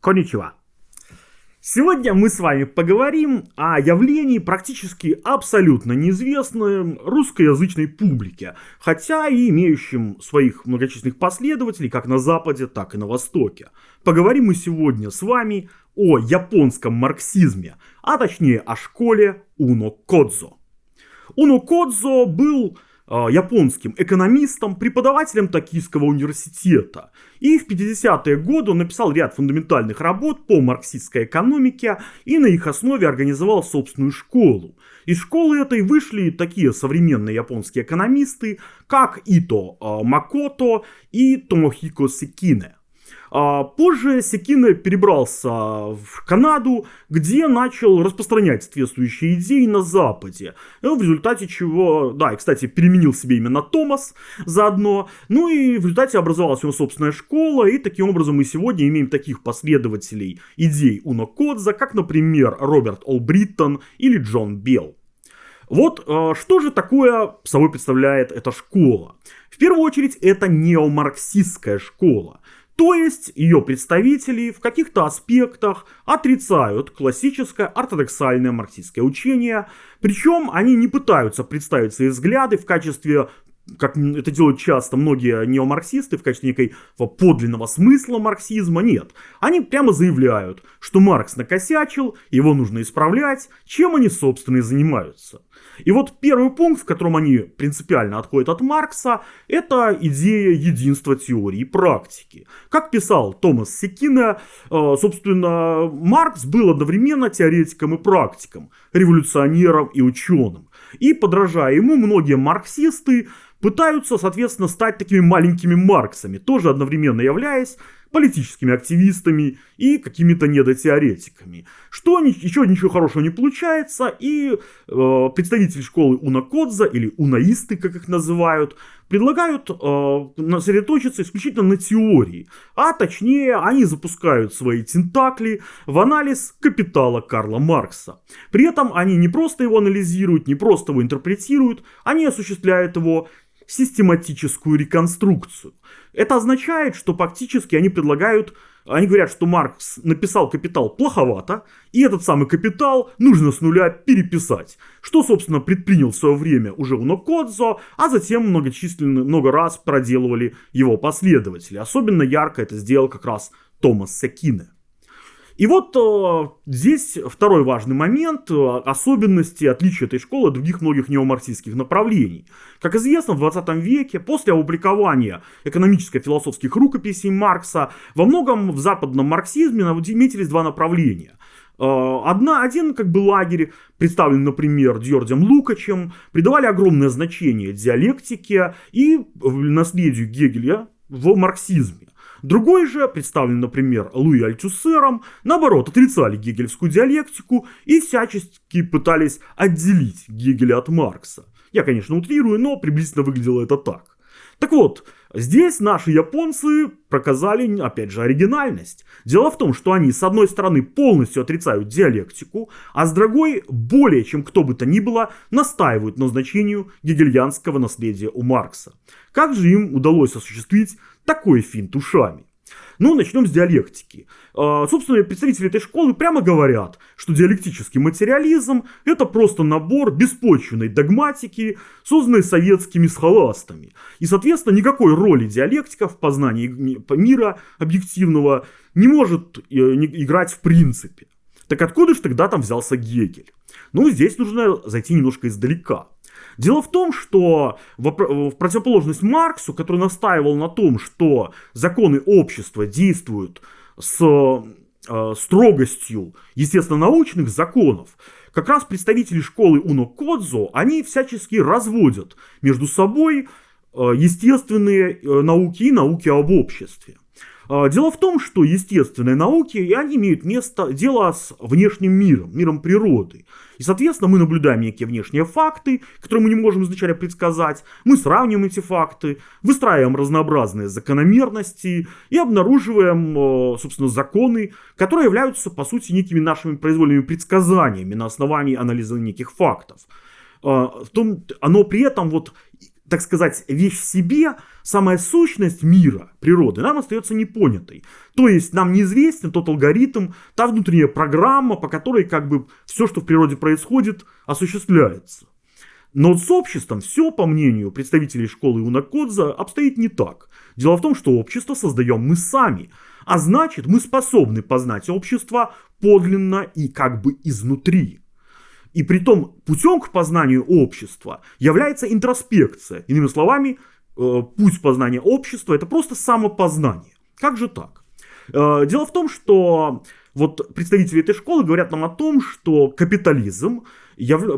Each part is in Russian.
Коничева. Сегодня мы с вами поговорим о явлении практически абсолютно неизвестной русскоязычной публике, хотя и имеющем своих многочисленных последователей как на Западе, так и на Востоке. Поговорим мы сегодня с вами о японском марксизме, а точнее о школе Уно Кодзо. Уно Кодзо был японским экономистом, преподавателем Токийского университета. И в 50-е годы он написал ряд фундаментальных работ по марксистской экономике и на их основе организовал собственную школу. Из школы этой вышли такие современные японские экономисты, как Ито а, Макото и Томохико Секине. А позже Секина перебрался в Канаду, где начал распространять соответствующие идеи на Западе. В результате чего, да, и, кстати, переменил себе имя на Томас заодно. Ну и в результате образовалась его собственная школа, и таким образом мы сегодня имеем таких последователей идей Уно Кодза, как, например, Роберт Олбриттон или Джон Белл. Вот э, что же такое собой представляет эта школа? В первую очередь это неомарксистская школа. То есть ее представители в каких-то аспектах отрицают классическое ортодоксальное марксистское учение, причем они не пытаются представить свои взгляды в качестве как это делают часто многие неомарксисты в качестве некого подлинного смысла марксизма, нет. Они прямо заявляют, что Маркс накосячил, его нужно исправлять, чем они, собственно, и занимаются. И вот первый пункт, в котором они принципиально отходят от Маркса, это идея единства теории и практики. Как писал Томас Секина, э, собственно, Маркс был одновременно теоретиком и практиком, революционером и ученым. И, подражая ему, многие марксисты пытаются, соответственно, стать такими маленькими Марксами, тоже одновременно являясь политическими активистами и какими-то недотеоретиками. Что еще ничего хорошего не получается, и э, представители школы Унакодза, или унаисты, как их называют, предлагают э, сосредоточиться исключительно на теории, а точнее они запускают свои тентакли в анализ капитала Карла Маркса. При этом они не просто его анализируют, не просто его интерпретируют, они осуществляют его систематическую реконструкцию. Это означает, что фактически они предлагают, они говорят, что Маркс написал капитал плоховато, и этот самый капитал нужно с нуля переписать. Что, собственно, предпринял в свое время уже Унокодзо, а затем многочисленно, много раз проделывали его последователи. Особенно ярко это сделал как раз Томас Секине. И вот э, здесь второй важный момент, э, особенности, отличия этой школы от других многих неомарксистских направлений. Как известно, в 20 веке, после опубликования экономическо-философских рукописей Маркса, во многом в западном марксизме наметились два направления. Э, одна, один как бы лагерь, представленный, например, Дьордем Лукачем, придавали огромное значение диалектике и наследию Гегеля в марксизме. Другой же, представленный, например, Луи Альтюсером, наоборот, отрицали гегельскую диалектику и всячески пытались отделить Гегеля от Маркса. Я, конечно, утрирую, но приблизительно выглядело это так. Так вот, здесь наши японцы показали, опять же, оригинальность. Дело в том, что они, с одной стороны, полностью отрицают диалектику, а с другой, более чем кто бы то ни было, настаивают на значению гегельянского наследия у Маркса. Как же им удалось осуществить такой финт ушами? Ну, начнем с диалектики. А, собственно, представители этой школы прямо говорят, что диалектический материализм – это просто набор беспочвенной догматики, созданной советскими схоластами. И, соответственно, никакой роли диалектика в познании мира объективного не может э, играть в принципе. Так откуда же тогда там взялся Гегель? Ну, здесь нужно зайти немножко издалека. Дело в том, что в противоположность Марксу, который настаивал на том, что законы общества действуют с э, строгостью, естественно, научных законов, как раз представители школы Уно Кодзо, они всячески разводят между собой э, естественные э, науки и науки об обществе. А, дело в том, что естественные науки, они имеют место, дело с внешним миром, миром природы. И, соответственно, мы наблюдаем некие внешние факты, которые мы не можем изначально предсказать. Мы сравниваем эти факты, выстраиваем разнообразные закономерности и обнаруживаем, э, собственно, законы, которые являются, по сути, некими нашими произвольными предсказаниями на основании анализа неких фактов. А, в том, оно при этом вот так сказать, вещь в себе, самая сущность мира, природы, нам остается непонятой. То есть нам неизвестен тот алгоритм, та внутренняя программа, по которой как бы все, что в природе происходит, осуществляется. Но с обществом все, по мнению представителей школы Унакодза, обстоит не так. Дело в том, что общество создаем мы сами, а значит мы способны познать общество подлинно и как бы изнутри. И при том путем к познанию общества является интроспекция. Иными словами, э, путь познания общества это просто самопознание. Как же так? Э, дело в том, что вот представители этой школы говорят нам о том, что капитализм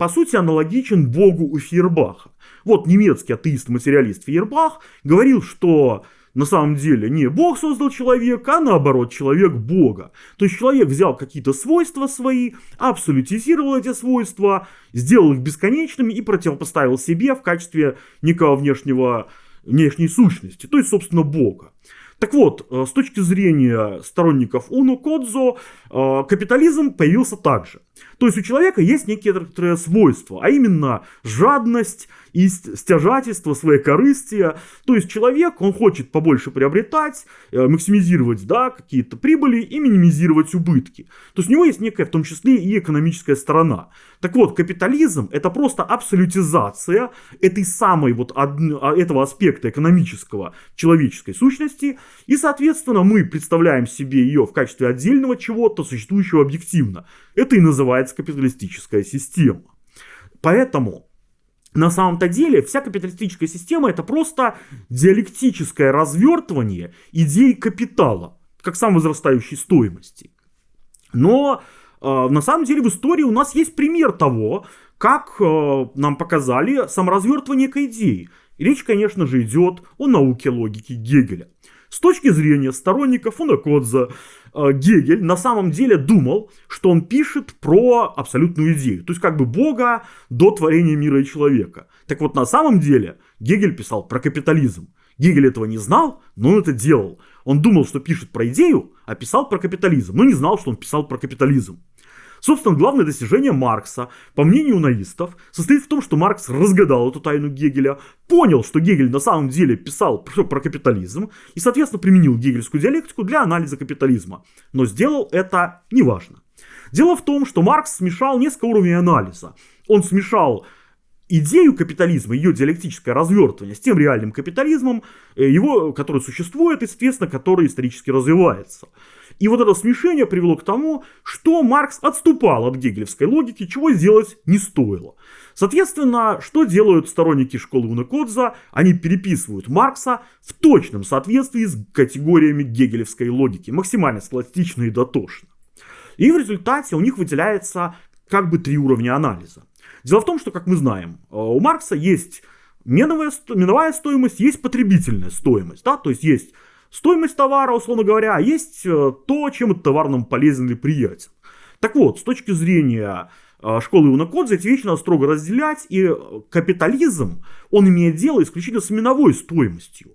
по сути аналогичен богу у Фейербаха. Вот немецкий атеист-материалист Фейербах говорил, что на самом деле не Бог создал человека, а наоборот человек Бога. То есть человек взял какие-то свойства свои, абсолютизировал эти свойства, сделал их бесконечными и противопоставил себе в качестве некого внешнего, внешней сущности, то есть, собственно, Бога. Так вот, э, с точки зрения сторонников Уно Кодзо, э, капитализм появился также. То есть у человека есть некоторые свойства, а именно жадность и стяжательство, своей корыстия. То есть человек, он хочет побольше приобретать, э, максимизировать да, какие-то прибыли и минимизировать убытки. То есть у него есть некая в том числе и экономическая сторона. Так вот, капитализм это просто абсолютизация этой самой вот а, этого аспекта экономического человеческой сущности. И, соответственно, мы представляем себе ее в качестве отдельного чего-то, существующего объективно. Это и называется капиталистическая система. Поэтому на самом-то деле вся капиталистическая система это просто диалектическое развертывание идей капитала, как самовозрастающей стоимости. Но э, на самом деле в истории у нас есть пример того, как э, нам показали саморазвертывание некой идеи. И речь, конечно же, идет о науке логики Гегеля. С точки зрения сторонников Унакодза, э, Гегель на самом деле думал, что он пишет про абсолютную идею, то есть как бы Бога до творения мира и человека. Так вот, на самом деле Гегель писал про капитализм. Гегель этого не знал, но он это делал. Он думал, что пишет про идею, а писал про капитализм, но не знал, что он писал про капитализм. Собственно, главное достижение Маркса, по мнению наистов, состоит в том, что Маркс разгадал эту тайну Гегеля, понял, что Гегель на самом деле писал про капитализм и, соответственно, применил гегельскую диалектику для анализа капитализма. Но сделал это неважно. Дело в том, что Маркс смешал несколько уровней анализа. Он смешал идею капитализма, ее диалектическое развертывание с тем реальным капитализмом, э, его, который существует, естественно, который исторически развивается. И вот это смешение привело к тому, что Маркс отступал от гегелевской логики, чего сделать не стоило. Соответственно, что делают сторонники школы Унекодза? Они переписывают Маркса в точном соответствии с категориями гегелевской логики, максимально схоластично и дотошно. И в результате у них выделяется как бы три уровня анализа. Дело в том, что, как мы знаем, э, у Маркса есть меновая, миновая стоимость, есть потребительная стоимость. Да? То есть есть стоимость товара, условно говоря, а есть э, то, чем этот товар нам полезен или приятен. Так вот, с точки зрения э, школы Унакодзе эти вещи надо строго разделять, и капитализм, он имеет дело исключительно с миновой стоимостью.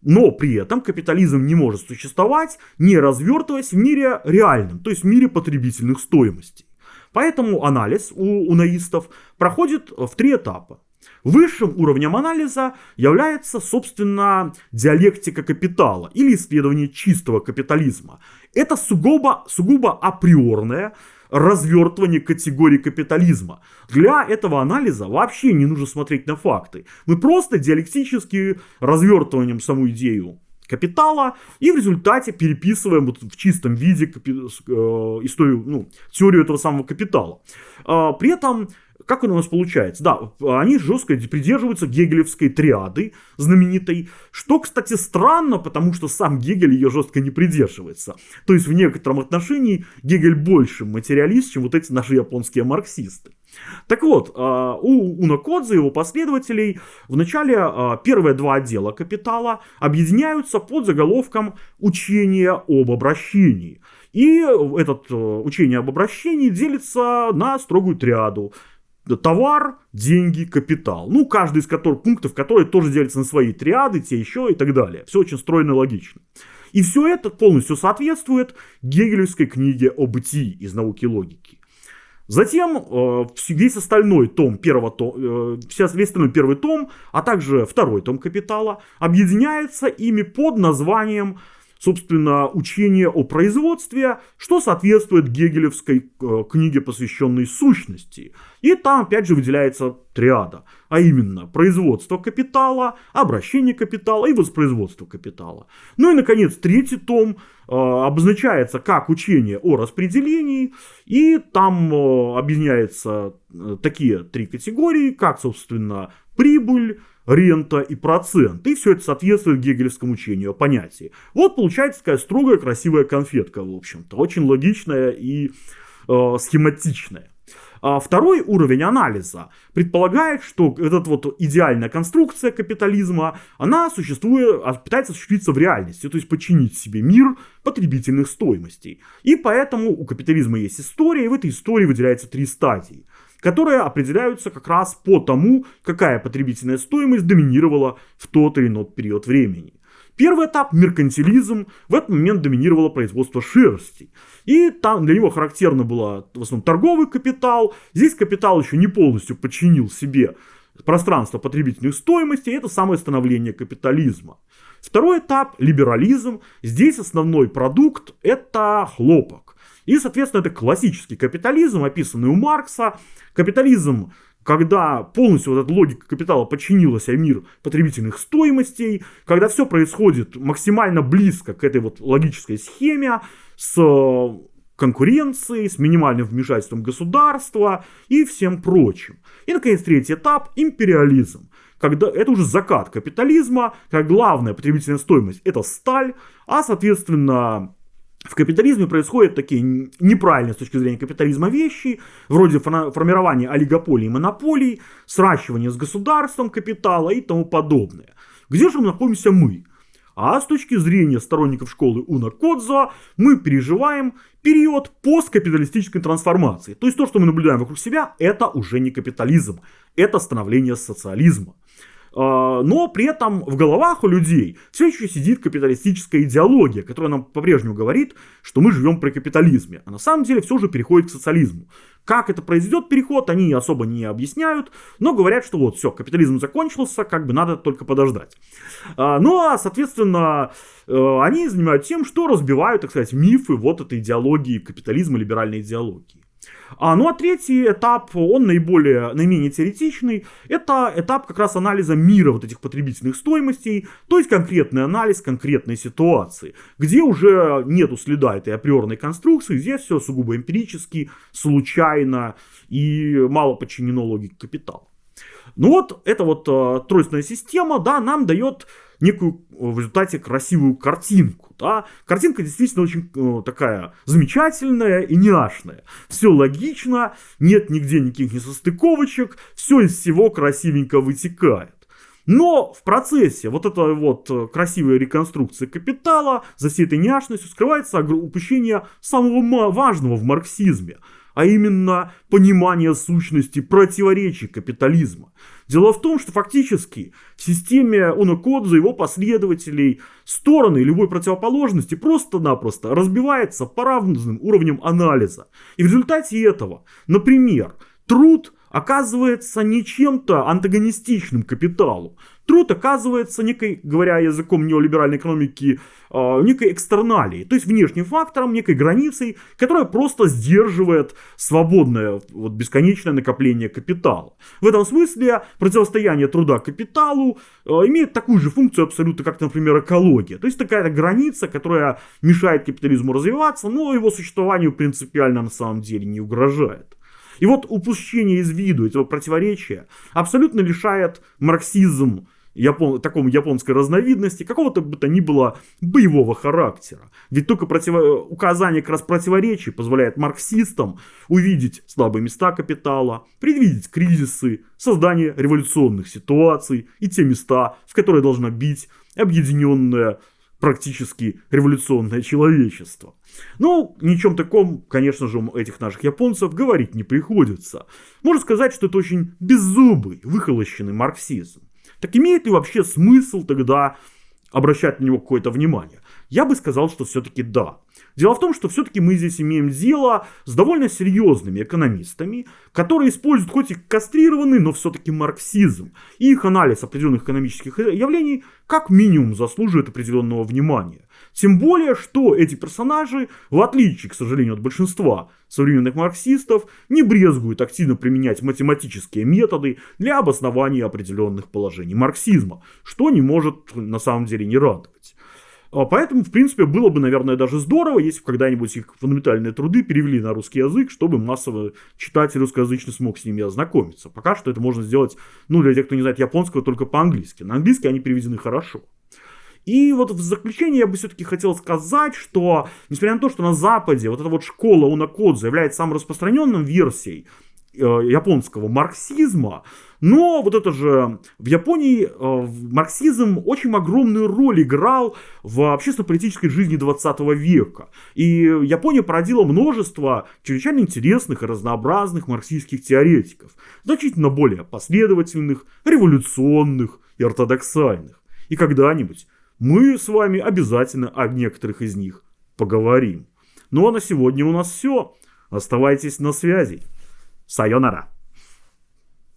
Но при этом капитализм не может существовать, не развертываясь в мире реальном, то есть в мире потребительных стоимостей. Поэтому анализ у унаистов проходит в три этапа. Высшим уровнем анализа является, собственно, диалектика капитала или исследование чистого капитализма. Это сугубо, сугубо априорное развертывание категории капитализма. Для этого анализа вообще не нужно смотреть на факты. Мы просто диалектически развертыванием саму идею капитала и в результате переписываем вот в чистом виде э, историю, ну, теорию этого самого капитала. Э, при этом как у нас получается? Да, они жестко придерживаются гегелевской триады знаменитой, что, кстати, странно, потому что сам Гегель ее жестко не придерживается. То есть в некотором отношении Гегель больше материалист, чем вот эти наши японские марксисты. Так вот, а, у Унакодзе и его последователей в начале а, первые два отдела капитала объединяются под заголовком «Учение об обращении». И это э, учение об обращении делится на строгую триаду товар, деньги, капитал. Ну, каждый из которых, пунктов, которые тоже делятся на свои триады, те еще и так далее. Все очень стройно и логично. И все это полностью соответствует гегелевской книге о бытии из науки логики. Затем э, весь остальной том первого тома, э, весь остальной первый том, а также второй том «Капитала» объединяется ими под названием собственно, учение о производстве, что соответствует гегелевской э, книге, посвященной сущности. И там, опять же, выделяется триада, а именно производство капитала, обращение капитала и воспроизводство капитала. Ну и, наконец, третий том э, обозначается как учение о распределении, и там э, объединяются такие три категории, как, собственно, прибыль, рента и процент. И все это соответствует гегелевскому учению о понятии. Вот получается такая строгая красивая конфетка, в общем-то. Очень логичная и э, схематичная. А второй уровень анализа предполагает, что эта вот идеальная конструкция капитализма, она существует, а, пытается осуществиться в реальности, то есть подчинить себе мир потребительных стоимостей. И поэтому у капитализма есть история, и в этой истории выделяется три стадии которые определяются как раз по тому, какая потребительная стоимость доминировала в тот или иной период времени. Первый этап – меркантилизм. В этот момент доминировало производство шерсти. И там для него характерно было в основном торговый капитал. Здесь капитал еще не полностью подчинил себе пространство потребительных стоимостей. Это самое становление капитализма. Второй этап – либерализм. Здесь основной продукт – это хлопок. И, соответственно, это классический капитализм, описанный у Маркса. Капитализм когда полностью вот эта логика капитала подчинилась а мир потребительных стоимостей, когда все происходит максимально близко к этой вот логической схеме с э, конкуренцией, с минимальным вмешательством государства и всем прочим. И, наконец, третий этап – империализм. Когда это уже закат капитализма, как главная потребительная стоимость – это сталь, а, соответственно, в капитализме происходят такие неправильные с точки зрения капитализма вещи, вроде формирования олигополий и монополий, сращивания с государством капитала и тому подобное. Где же мы находимся мы? А с точки зрения сторонников школы Уна Кодзо, мы переживаем период посткапиталистической трансформации. То есть то, что мы наблюдаем вокруг себя, это уже не капитализм, это становление социализма. А, но при этом в головах у людей все еще сидит капиталистическая идеология, которая нам по-прежнему говорит, что мы живем при капитализме, а на самом деле все же переходит к социализму. Как это произойдет переход, они особо не объясняют, но говорят, что вот все, капитализм закончился, как бы надо только подождать. А, ну а, соответственно, э, они занимаются тем, что разбивают, так сказать, мифы вот этой идеологии капитализма, либеральной идеологии. А, ну а третий этап, он наиболее, наименее теоретичный, это этап как раз анализа мира вот этих потребительных стоимостей, то есть конкретный анализ конкретной ситуации, где уже нету следа этой априорной конструкции, здесь все сугубо эмпирически, случайно и мало подчинено логике капитала. Ну вот, эта вот э, тройственная система, да, нам дает некую в результате красивую картинку. Да? Картинка действительно очень э, такая замечательная и няшная. Все логично, нет нигде никаких несостыковочек, все из всего красивенько вытекает. Но в процессе вот этой вот э, красивой реконструкции капитала за всей этой няшностью скрывается упущение самого важного в марксизме – а именно понимание сущности противоречий капитализма. Дело в том, что фактически в системе Унокодза его последователей стороны любой противоположности просто-напросто разбиваются по равным уровням анализа. И в результате этого, например, труд оказывается не чем-то антагонистичным капиталу, Труд оказывается некой, говоря языком неолиберальной экономики, а, некой экстерналией, то есть внешним фактором, некой границей, которая просто сдерживает свободное, вот, бесконечное накопление капитала. В этом смысле противостояние труда капиталу а, имеет такую же функцию абсолютно, как, например, экология. То есть такая граница, которая мешает капитализму развиваться, но его существованию принципиально на самом деле не угрожает. И вот упущение из виду этого противоречия абсолютно лишает марксизм япон, такому японской разновидности, какого-то бы то ни было боевого характера. Ведь только противо, указание как раз противоречий позволяет марксистам увидеть слабые места капитала, предвидеть кризисы, создание революционных ситуаций и те места, в которые должно бить объединенное практически революционное человечество. Ну, ничем таком, конечно же, этих наших японцев говорить не приходится. Можно сказать, что это очень беззубый, выхолощенный марксизм. Так имеет ли вообще смысл тогда обращать на него какое-то внимание? Я бы сказал, что все-таки да. Дело в том, что все-таки мы здесь имеем дело с довольно серьезными экономистами, которые используют хоть и кастрированный, но все-таки марксизм. И их анализ определенных экономических явлений как минимум заслуживает определенного внимания. Тем более, что эти персонажи, в отличие, к сожалению, от большинства современных марксистов, не брезгуют активно применять математические методы для обоснования определенных положений марксизма, что не может на самом деле не радовать. А поэтому, в принципе, было бы, наверное, даже здорово, если бы когда-нибудь их фундаментальные труды перевели на русский язык, чтобы массово читатель русскоязычный смог с ними ознакомиться. Пока что это можно сделать, ну, для тех, кто не знает японского, только по-английски. На английский они переведены хорошо. И вот в заключение я бы все-таки хотел сказать, что несмотря на то, что на Западе вот эта вот школа Унакодзе является самой распространенной версией э, японского марксизма, но вот это же в Японии э, марксизм очень огромную роль играл в общественно-политической жизни 20 века. И Япония породила множество чрезвычайно интересных и разнообразных марксистских теоретиков, значительно более последовательных, революционных и ортодоксальных. И когда-нибудь мы с вами обязательно о некоторых из них поговорим. Ну а на сегодня у нас все. Оставайтесь на связи. Сайонара.